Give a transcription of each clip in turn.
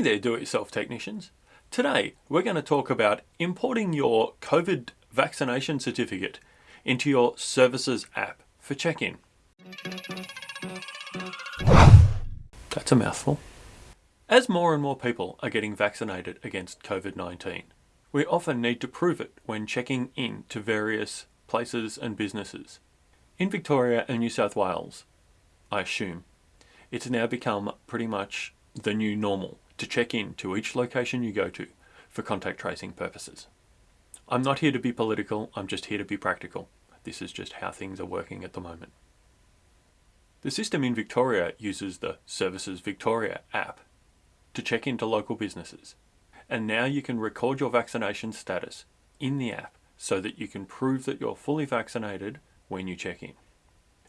Hey there do-it-yourself technicians. Today we're going to talk about importing your COVID vaccination certificate into your services app for check-in. That's a mouthful. As more and more people are getting vaccinated against COVID-19, we often need to prove it when checking in to various places and businesses. In Victoria and New South Wales, I assume, it's now become pretty much the new normal to check in to each location you go to for contact tracing purposes. I'm not here to be political, I'm just here to be practical. This is just how things are working at the moment. The system in Victoria uses the Services Victoria app to check into local businesses. And now you can record your vaccination status in the app so that you can prove that you're fully vaccinated when you check in.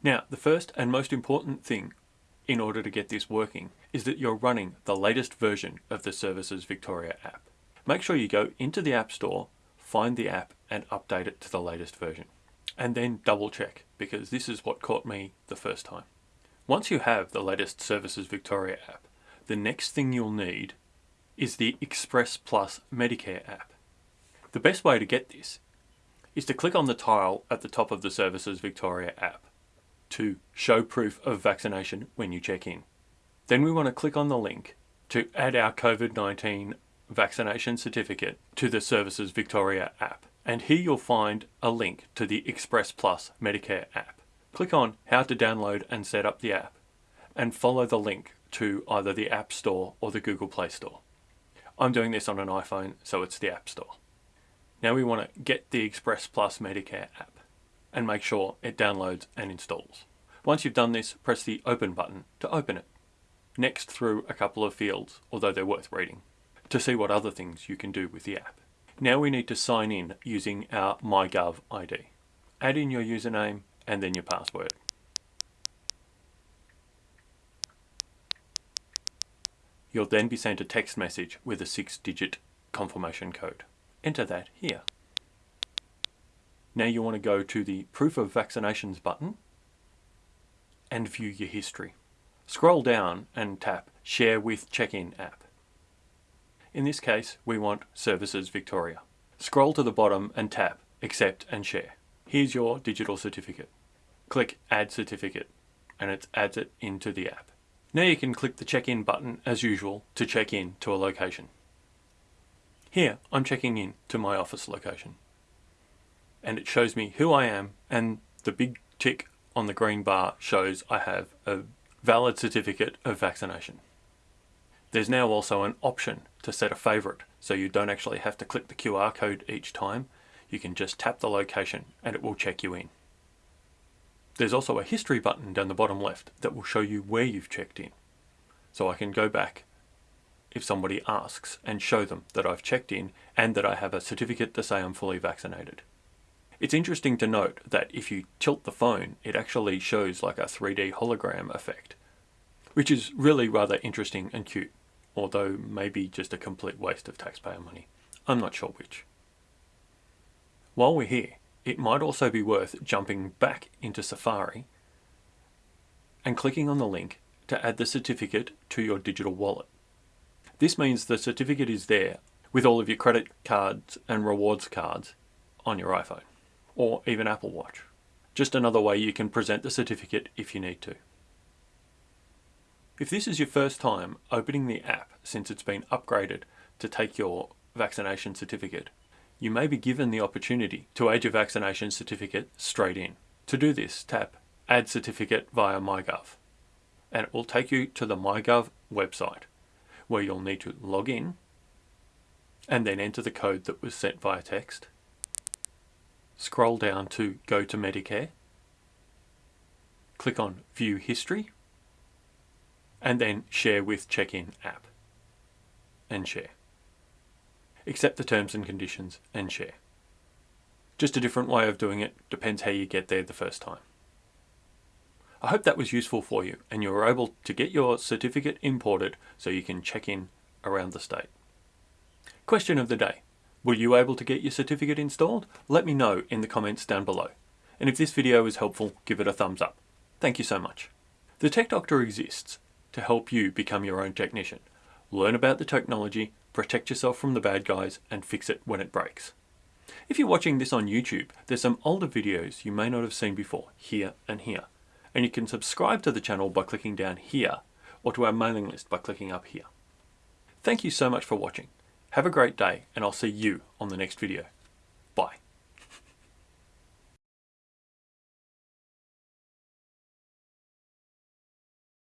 Now, the first and most important thing in order to get this working is that you're running the latest version of the Services Victoria app. Make sure you go into the App Store, find the app and update it to the latest version. And then double check because this is what caught me the first time. Once you have the latest Services Victoria app, the next thing you'll need is the Express Plus Medicare app. The best way to get this is to click on the tile at the top of the Services Victoria app to show proof of vaccination when you check in. Then we want to click on the link to add our COVID-19 vaccination certificate to the Services Victoria app. And here you'll find a link to the Express Plus Medicare app. Click on how to download and set up the app and follow the link to either the App Store or the Google Play Store. I'm doing this on an iPhone, so it's the App Store. Now we want to get the Express Plus Medicare app and make sure it downloads and installs. Once you've done this, press the Open button to open it. Next through a couple of fields, although they're worth reading, to see what other things you can do with the app. Now we need to sign in using our MyGov ID. Add in your username and then your password. You'll then be sent a text message with a six-digit confirmation code. Enter that here. Now you want to go to the Proof of Vaccinations button and view your history. Scroll down and tap Share with Check-in app. In this case, we want Services Victoria. Scroll to the bottom and tap Accept and Share. Here's your digital certificate. Click Add Certificate and it adds it into the app. Now you can click the check-in button as usual to check in to a location. Here I'm checking in to my office location and it shows me who I am and the big tick on the green bar shows I have a valid certificate of vaccination. There's now also an option to set a favorite so you don't actually have to click the QR code each time. You can just tap the location and it will check you in. There's also a history button down the bottom left that will show you where you've checked in. So I can go back if somebody asks and show them that I've checked in and that I have a certificate to say I'm fully vaccinated. It's interesting to note that if you tilt the phone, it actually shows like a 3D hologram effect, which is really rather interesting and cute, although maybe just a complete waste of taxpayer money. I'm not sure which. While we're here, it might also be worth jumping back into Safari and clicking on the link to add the certificate to your digital wallet. This means the certificate is there with all of your credit cards and rewards cards on your iPhone or even Apple Watch. Just another way you can present the certificate if you need to. If this is your first time opening the app since it's been upgraded to take your vaccination certificate, you may be given the opportunity to add your vaccination certificate straight in. To do this, tap Add Certificate via MyGov and it will take you to the MyGov website where you'll need to log in and then enter the code that was sent via text scroll down to Go to Medicare, click on View History, and then Share with Check-in app, and share. Accept the terms and conditions and share. Just a different way of doing it, depends how you get there the first time. I hope that was useful for you and you were able to get your certificate imported so you can check in around the state. Question of the day. Were you able to get your certificate installed? Let me know in the comments down below. And if this video was helpful, give it a thumbs up. Thank you so much. The Tech Doctor exists to help you become your own technician. learn about the technology, protect yourself from the bad guys, and fix it when it breaks. If you're watching this on YouTube, there's some older videos you may not have seen before, here and here. And you can subscribe to the channel by clicking down here, or to our mailing list by clicking up here. Thank you so much for watching. Have a great day and I'll see you on the next video. Bye.